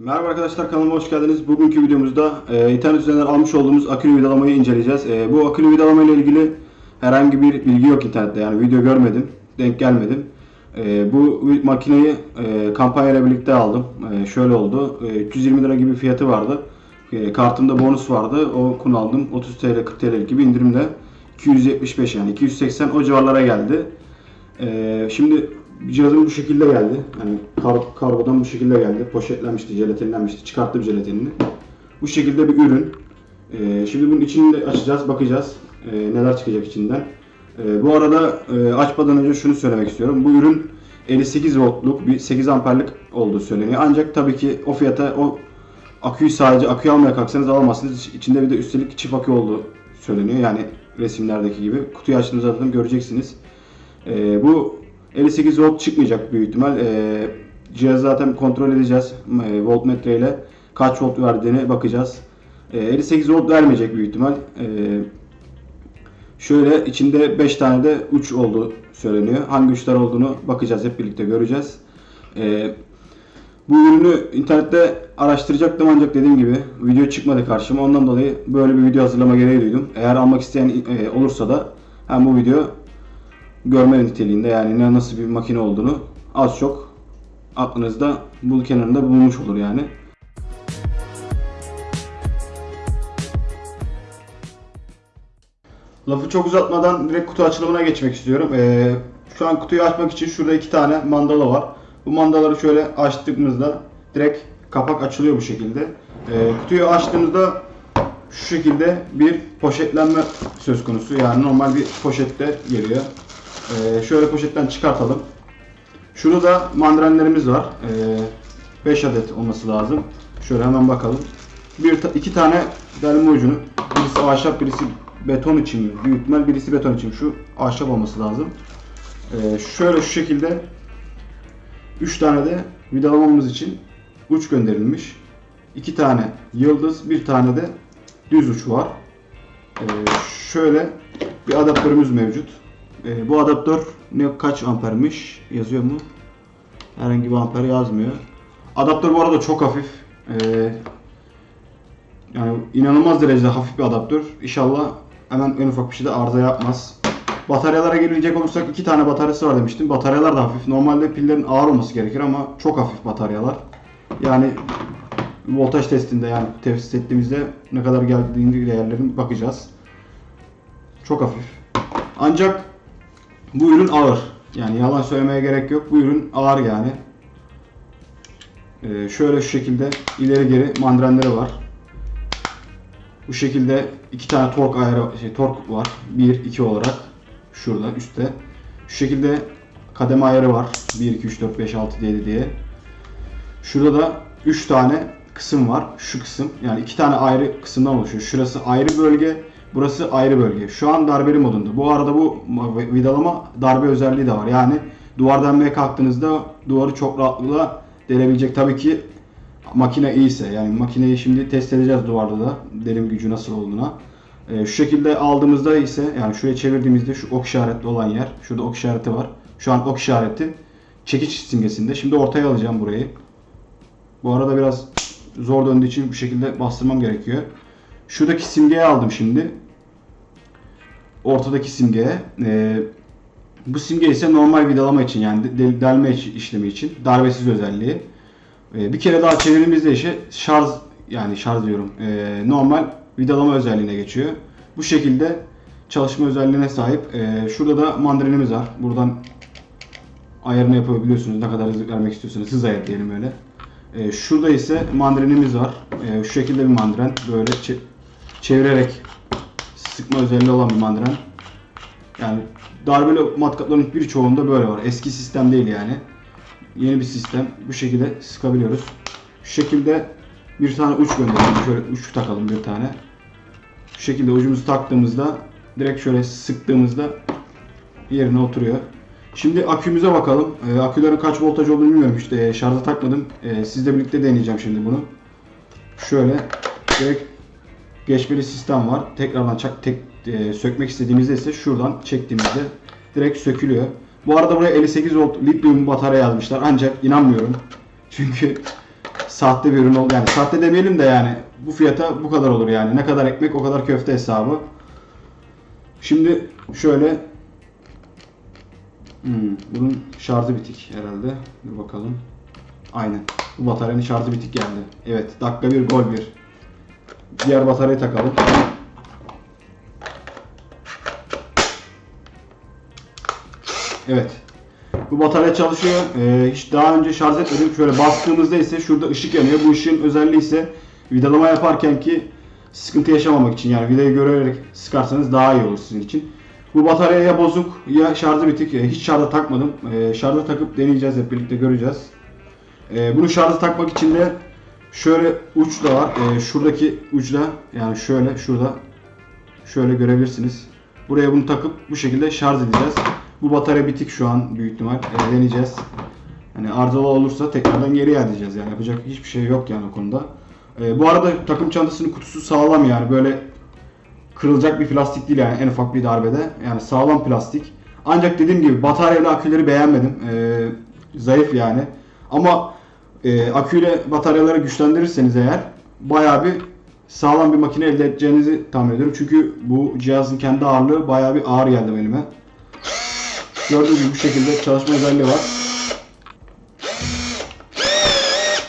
Merhaba arkadaşlar kanalıma hoş geldiniz. Bugünkü videomuzda e, internet üzerinden almış olduğumuz akülü vidalamayı inceleyeceğiz. E, bu akülü vidalama ile ilgili herhangi bir bilgi yok internette. Yani video görmedim, denk gelmedim. E, bu makineyi e, kampanyayla birlikte aldım. E, şöyle oldu. E, 320 lira gibi fiyatı vardı. E, kartımda bonus vardı. O kun aldım. 30 TL 40 TL gibi indirimle 275 yani 280 o civarlara geldi. E, şimdi cihazım bu şekilde geldi. Yani kar, kargodan bu şekilde geldi. Poşetlenmişti, jelatinlenmişti. Çıkarttım jelatinini. Bu şekilde bir ürün. Ee, şimdi bunun içini de açacağız, bakacağız. Ee, neler çıkacak içinden. Ee, bu arada e, açmadan önce şunu söylemek istiyorum. Bu ürün 58 voltluk bir 8 amperlik olduğu söyleniyor. Ancak tabii ki o fiyata o aküyü sadece aküyü almaya kalksanız alamazsınız. İçinde bir de üstelik çift akü olduğu söyleniyor. Yani resimlerdeki gibi. Kutuyu açtığınızda zaten göreceksiniz. Ee, bu 58 volt çıkmayacak büyük ihtimal. Ee, cihazı zaten kontrol edeceğiz. E, voltmetre ile kaç volt verdiğine bakacağız. Ee, 58 volt vermeyecek büyük ihtimal. Ee, şöyle içinde 5 tane de uç olduğu söyleniyor. Hangi uçlar olduğunu bakacağız. Hep birlikte göreceğiz. Ee, bu ürünü internette araştıracaktım ancak dediğim gibi video çıkmadı karşıma. Ondan dolayı böyle bir video hazırlama gereği duydum. Eğer almak isteyen e, olursa da hem bu video görme niteliğinde yani ne nasıl bir makine olduğunu az çok aklınızda bul kenarında bulunmuş olur yani. Lafı çok uzatmadan direkt kutu açılımına geçmek istiyorum. Ee, şu an kutuyu açmak için şurada iki tane mandala var. Bu mandaları şöyle açtığımızda direkt kapak açılıyor bu şekilde. Ee, kutuyu açtığımızda şu şekilde bir poşetlenme söz konusu. Yani normal bir poşette geliyor. Ee, şöyle poşetten çıkartalım. Şurada da mandrenlerimiz var. 5 adet olması lazım. Şöyle hemen bakalım. Bir iki tane delme ucunu. Birisi ahşap, birisi beton için mi? Büyük ihtimal birisi beton için. Şu ahşap olması lazım. Ee, şöyle şu şekilde 3 tane de vidalamamız için uç gönderilmiş. 2 tane yıldız, bir tane de düz uç var. Ee, şöyle bir adaptörümüz mevcut. Ee, bu adaptör ne kaç ampermiş yazıyor mu? Herhangi bir amper yazmıyor. Adaptör bu arada çok hafif. Ee, yani inanılmaz derecede hafif bir adaptör. İnşallah hemen en ufak bir şey de arıza yapmaz. Bataryalara gelecek olursak iki tane bataryası var demiştim. Bataryalar da hafif. Normalde pillerin ağır olması gerekir ama çok hafif bataryalar. Yani voltaj testinde yani test ettiğimizde ne kadar geldiğini değerlerin bakacağız. Çok hafif. Ancak bu ürün ağır. Yani yalan söylemeye gerek yok. Bu ürün ağır yani. Ee, şöyle şu şekilde ileri geri mandrenleri var. Bu şekilde iki tane tork ayarı şey tork var. 1 2 olarak şurada üstte. Şu şekilde kademe ayarı var. 1 2 3 4 5 6 7 diye. Şurada da 3 tane kısım var. Şu kısım yani iki tane ayrı kısımdan oluşuyor. Şurası ayrı bölge, burası ayrı bölge. Şu an darbeli modunda. Bu arada bu vidalama darbe özelliği de var. Yani duvar delmeye kalktığınızda duvarı çok rahatlıkla delebilecek. Tabii ki makine iyiyse. Yani makineyi şimdi test edeceğiz duvarda da. Delim gücü nasıl olduğuna. Ee, şu şekilde aldığımızda ise yani şuraya çevirdiğimizde şu ok işaretli olan yer. Şurada ok işareti var. Şu an ok işareti çekiç simgesinde. Şimdi ortaya alacağım burayı. Bu arada biraz zor döndüğü için bu şekilde bastırmam gerekiyor. Şuradaki simgeyi aldım şimdi. Ortadaki simgeye. Ee, bu simge ise normal vidalama için yani del- delme iş- işlemi için. Darbesiz özelliği. Ee, bir kere daha çevirdiğimizde işe şarj yani şarj diyorum. ee, normal vidalama özelliğine geçiyor. Bu şekilde çalışma özelliğine sahip. Ee, şurada da mandrenimiz var. Buradan ayarını yapabiliyorsunuz. Ne kadar hızlı vermek istiyorsanız hız ayarı diyelim öyle. Ee, şurada ise mandrenimiz var. Ee, şu şekilde bir mandren. Böyle çevirerek sıkma özelliği olan bir mandren. Yani darbeli matkapların birçoğunda böyle var. Eski sistem değil yani. Yeni bir sistem. Bu şekilde sıkabiliyoruz. Şu şekilde bir tane uç gönderelim. Şöyle uç takalım bir tane. Şu şekilde ucumuzu taktığımızda direkt şöyle sıktığımızda yerine oturuyor. Şimdi akümüze bakalım. Ee, akülerin kaç voltaj olduğunu bilmiyorum. İşte e, şarja takmadım. Ee, sizle birlikte deneyeceğim şimdi bunu. Şöyle direkt geçmeli sistem var. Tekrardan çak, tek, e, sökmek istediğimizde ise şuradan çektiğimizde direkt sökülüyor. Bu arada buraya 58 volt lityum batarya yazmışlar. Ancak inanmıyorum. Çünkü sahte bir ürün oldu. Yani sahte demeyelim de yani bu fiyata bu kadar olur yani. Ne kadar ekmek o kadar köfte hesabı. Şimdi şöyle hmm, bunun şarjı bitik herhalde. Dur bakalım. Aynen. Bu bataryanın şarjı bitik geldi. Evet. Dakika bir gol bir. Diğer bataryayı takalım. Evet. Bu batarya çalışıyor. Ee, hiç daha önce şarj etmedim. Şöyle bastığımızda ise şurada ışık yanıyor. Bu ışığın özelliği ise vidalama yaparken ki sıkıntı yaşamamak için yani vidayı görerek sıkarsanız daha iyi olur sizin için. Bu batarya ya bozuk ya şarjı bitik. Ee, hiç şarja takmadım. Ee, şarja takıp deneyeceğiz hep birlikte göreceğiz. Ee, bunu şarja takmak için de şöyle uç da var. Ee, şuradaki uçla yani şöyle şurada şöyle görebilirsiniz. Buraya bunu takıp bu şekilde şarj edeceğiz. Bu batarya bitik şu an büyük ihtimal. Ee, deneyeceğiz. Hani arızalı olursa tekrardan geri iadeceğiz yani yapacak hiçbir şey yok yani o konuda. Ee, bu arada takım çantasının kutusu sağlam yani böyle kırılacak bir plastik değil yani en ufak bir darbede. Yani sağlam plastik. Ancak dediğim gibi batarya aküleri beğenmedim. Ee, zayıf yani. Ama e, aküyle bataryaları güçlendirirseniz eğer bayağı bir sağlam bir makine elde edeceğinizi tahmin ediyorum. Çünkü bu cihazın kendi ağırlığı bayağı bir ağır geldi elime. Gördüğünüz gibi bu şekilde çalışma özelliği var.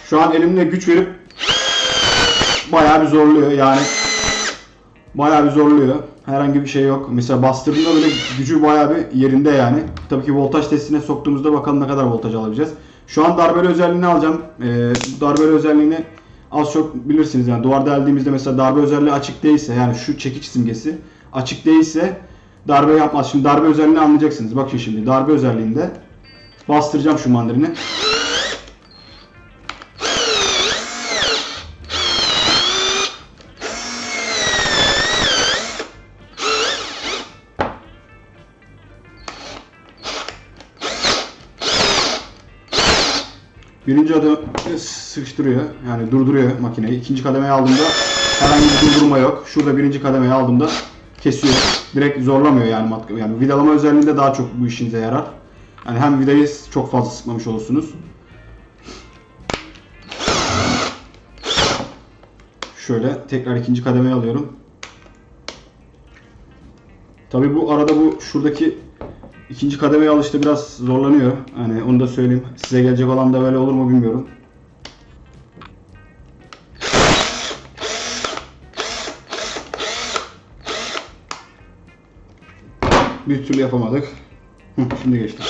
Şu an elimle güç verip bayağı bir zorluyor yani. Bayağı bir zorluyor. Herhangi bir şey yok. Mesela bastırdığında böyle gücü bayağı bir yerinde yani. Tabii ki voltaj testine soktuğumuzda bakalım ne kadar voltaj alabileceğiz. Şu an darbeli özelliğini alacağım. Ee, darbeli özelliğini az çok bilirsiniz yani duvarda deldiğimizde mesela darbe özelliği açık değilse yani şu çekiç simgesi açık değilse darbe yapmaz. Şimdi darbe özelliğini anlayacaksınız. Bakın şimdi darbe özelliğinde bastıracağım şu mandalini. Birinci adım sıkıştırıyor. Yani durduruyor makineyi. İkinci kademeye aldığımda herhangi bir durdurma yok. Şurada birinci kademeye aldığımda kesiyor. Direkt zorlamıyor yani. Yani vidalama özelliğinde daha çok bu işinize yarar. Yani hem vidayı çok fazla sıkmamış olursunuz. Şöyle tekrar ikinci kademeye alıyorum. Tabi bu arada bu şuradaki ikinci kademeye alışta biraz zorlanıyor. Hani onu da söyleyeyim. Size gelecek olan da böyle olur mu bilmiyorum. Bir türlü yapamadık. Şimdi geçti.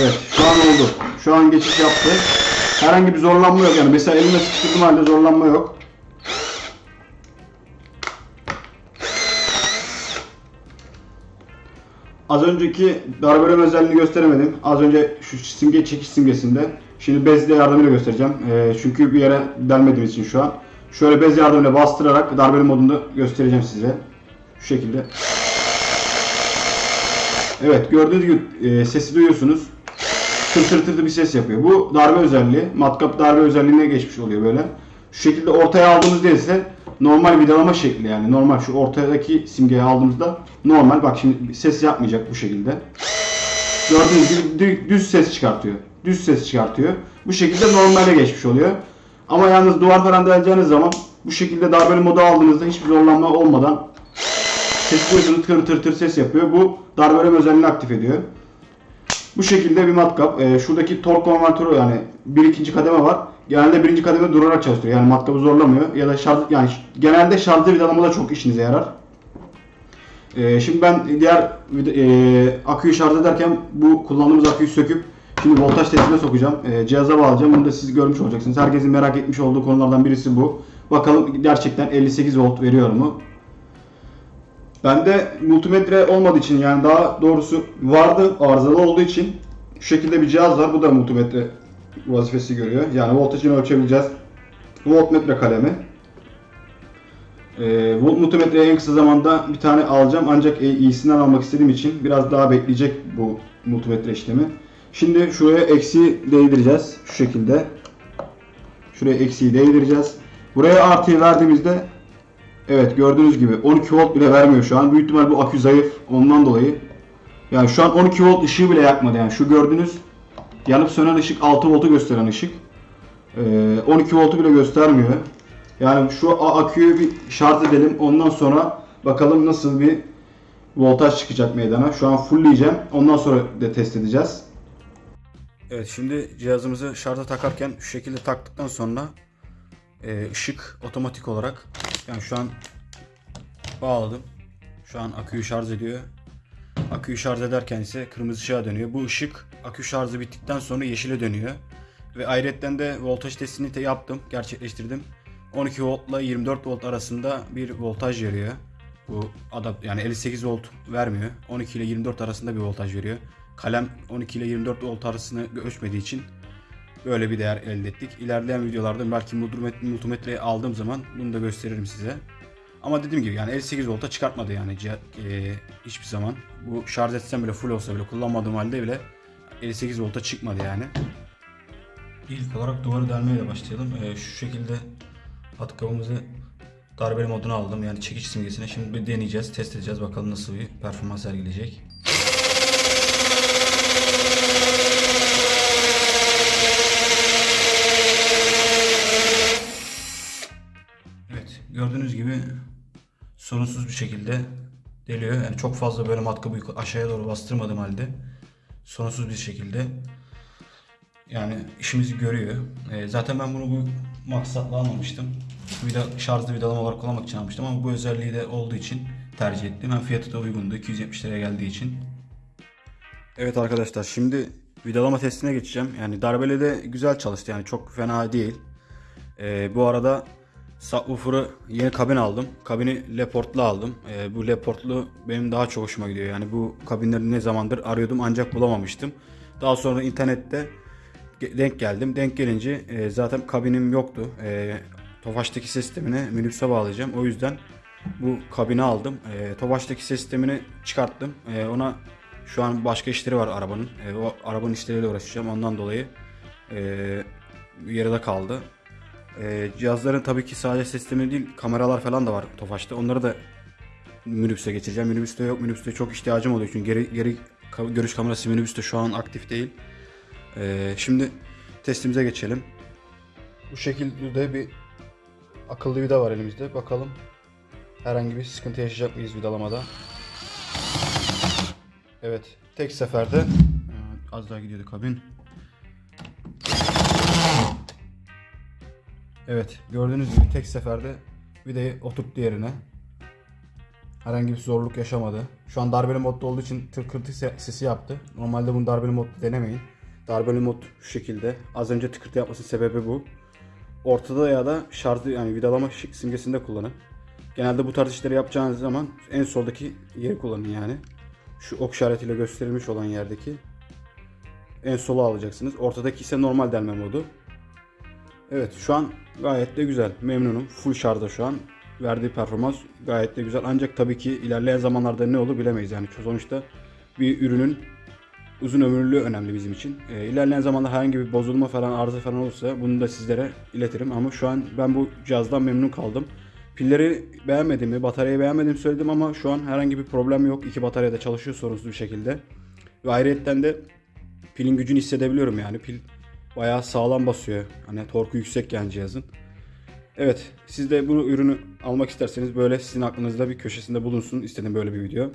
Evet şu an oldu. Şu an geçiş yaptı. Herhangi bir zorlanma yok. Yani mesela elimle sıkıştırdığım halde zorlanma yok. Az önceki darbeleme özelliğini gösteremedim. Az önce şu simge çekiş simgesinde. Şimdi bezle yardımıyla göstereceğim. Ee, çünkü bir yere delmediğim için şu an. Şöyle bez yardımıyla bastırarak darbeli modunda göstereceğim size. Şu şekilde. Evet gördüğünüz gibi e, sesi duyuyorsunuz. Tır tır tır bir ses yapıyor. Bu darbe özelliği. Matkap darbe özelliğine geçmiş oluyor böyle. Şu şekilde ortaya aldığımızda ise normal vidalama şekli yani normal şu ortadaki simgeyi aldığımızda normal bak şimdi ses yapmayacak bu şekilde. Gördüğünüz gibi dü- düz ses çıkartıyor. Düz ses çıkartıyor. Bu şekilde normale geçmiş oluyor. Ama yalnız duvar falan deleceğiniz zaman bu şekilde darbeli modu aldığınızda hiçbir zorlanma olmadan ses duyuyorsunuz tır tır tır ses yapıyor. Bu darbeleme özelliğini aktif ediyor. Bu şekilde bir matkap. Ee, şuradaki tork konvertörü yani bir ikinci kademe var. Genelde birinci kademe durarak çalıştırıyor. Yani matkabı zorlamıyor. Ya da şarj yani genelde şarjlı vidalamada çok işinize yarar. Ee, şimdi ben diğer e, aküyü şarj ederken bu kullandığımız aküyü söküp şimdi voltaj testine sokacağım. Ee, cihaza bağlayacağım. Bunu da siz görmüş olacaksınız. Herkesin merak etmiş olduğu konulardan birisi bu. Bakalım gerçekten 58 volt veriyor mu? Bende multimetre olmadığı için yani daha doğrusu vardı arızalı olduğu için şu şekilde bir cihaz var. Bu da multimetre vazifesi görüyor. Yani voltajını ölçebileceğiz. Voltmetre kalemi. Ee, volt multimetreyi en kısa zamanda bir tane alacağım. Ancak e, iyisinden almak istediğim için biraz daha bekleyecek bu multimetre işlemi. Şimdi şuraya eksi değdireceğiz. Şu şekilde. Şuraya eksiyi değdireceğiz. Buraya artıyı verdiğimizde Evet gördüğünüz gibi 12 volt bile vermiyor şu an. Büyük ihtimal bu akü zayıf ondan dolayı. Yani şu an 12 volt ışığı bile yakmadı yani. Şu gördüğünüz yanıp sönen ışık 6 voltu gösteren ışık. Ee, 12 voltu bile göstermiyor. Yani şu aküyü bir şarj edelim. Ondan sonra bakalım nasıl bir voltaj çıkacak meydana. Şu an fullleyeceğim. Ondan sonra da test edeceğiz. Evet şimdi cihazımızı şarja takarken şu şekilde taktıktan sonra e, ışık otomatik olarak yani şu an bağladım. Şu an aküyü şarj ediyor. Aküyü şarj ederken ise kırmızı ışığa dönüyor. Bu ışık akü şarjı bittikten sonra yeşile dönüyor. Ve ayrıca de voltaj testini de yaptım, gerçekleştirdim. 12 voltla 24 volt arasında bir voltaj veriyor. Bu adapt yani 58 volt vermiyor. 12 ile 24 arasında bir voltaj veriyor. Kalem 12 ile 24 volt arasını ölçmediği için böyle bir değer elde ettik. İlerleyen videolarda belki multimetre- aldığım zaman bunu da gösteririm size. Ama dediğim gibi yani 58 volta çıkartmadı yani e, hiçbir zaman. Bu şarj etsem bile full olsa bile kullanmadığım halde bile 58 volta çıkmadı yani. İlk olarak duvarı delmeyle başlayalım. E, şu şekilde atkabımızı darbeli moduna aldım. Yani çekiç simgesine. Şimdi bir deneyeceğiz, test edeceğiz. Bakalım nasıl bir performans sergileyecek. Evet, gördüğünüz gibi sorunsuz bir şekilde deliyor. Yani çok fazla böyle matkabı aşağıya doğru bastırmadığım halde sorunsuz bir şekilde yani işimizi görüyor. Ee, zaten ben bunu bu maksatla almamıştım. Vida, şarjlı vidalama olarak kullanmak için almıştım ama bu özelliği de olduğu için tercih ettim. Hem fiyatı da uygundu. 270 liraya geldiği için. Evet arkadaşlar şimdi vidalama testine geçeceğim. Yani darbeli de güzel çalıştı yani çok fena değil. Ee, bu arada subwoofer'ı yeni kabin aldım. Kabini Leport'lu aldım. Ee, bu Leport'lu benim daha çok hoşuma gidiyor. Yani bu kabinleri ne zamandır arıyordum ancak bulamamıştım. Daha sonra internette denk geldim. Denk gelince e, zaten kabinim yoktu. E, Tofaş'taki sistemine minibüse bağlayacağım. O yüzden bu kabini aldım. E, Tofaş'taki sistemini çıkarttım. E, ona şu an başka işleri var arabanın. E, o arabanın işleriyle uğraşacağım. Ondan dolayı e, yarıda kaldı. E, cihazların tabii ki sadece sistemi değil kameralar falan da var Tofaş'ta. Onları da minibüse geçireceğim. Minibüste yok. Minibüste çok ihtiyacım oluyor. Çünkü geri, geri görüş kamerası minibüste şu an aktif değil. Ee, şimdi testimize geçelim. Bu şekilde bir akıllı vida var elimizde. Bakalım herhangi bir sıkıntı yaşayacak mıyız vidalamada. Evet, tek seferde Ee, az daha gidiyordu kabin. Evet, gördüğünüz gibi tek seferde vidayı oturttu yerine. Herhangi bir zorluk yaşamadı. Şu an darbeli modda olduğu için tıkırtı se- sesi yaptı. Normalde bunu darbeli modda denemeyin. Darbeli mod şu şekilde. Az önce tıkırtı yapmasının sebebi bu. Ortada ya da şarjlı yani vidalama simgesinde kullanın. Genelde bu tarz işleri yapacağınız zaman en soldaki yeri kullanın yani. Şu ok işaretiyle gösterilmiş olan yerdeki en sola alacaksınız. Ortadaki ise normal delme modu. Evet şu an gayet de güzel. Memnunum. Full şarjda şu an. Verdiği performans gayet de güzel. Ancak tabii ki ilerleyen zamanlarda ne olur bilemeyiz. Yani sonuçta bir ürünün uzun ömürlülüğü önemli bizim için. Ee, ilerleyen zamanda herhangi bir bozulma falan arıza falan olursa bunu da sizlere iletirim. Ama şu an ben bu cihazdan memnun kaldım. Pilleri beğenmediğimi, bataryayı beğenmediğimi söyledim ama şu an herhangi bir problem yok. İki batarya da çalışıyor sorunsuz bir şekilde. Ve ayrıyetten de pilin gücünü hissedebiliyorum yani. Pil bayağı sağlam basıyor. Hani torku yüksek yani cihazın. Evet, siz de bu ürünü almak isterseniz böyle sizin aklınızda bir köşesinde bulunsun istedim böyle bir video.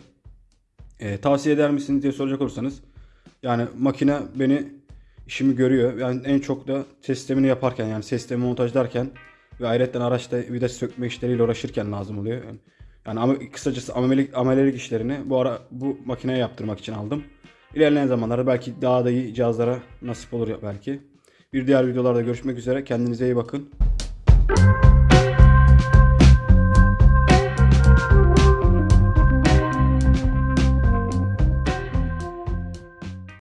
Ee, tavsiye eder misiniz diye soracak olursanız yani makine beni işimi görüyor. Yani en çok da sistemini yaparken yani sistemi montajlarken ve ayrıca araçta vida sökme işleriyle uğraşırken lazım oluyor. Yani, yani kısacası amelelik, amelelik işlerini bu ara bu makineye yaptırmak için aldım. İlerleyen zamanlarda belki daha da iyi cihazlara nasip olur ya belki. Bir diğer videolarda görüşmek üzere. Kendinize iyi bakın.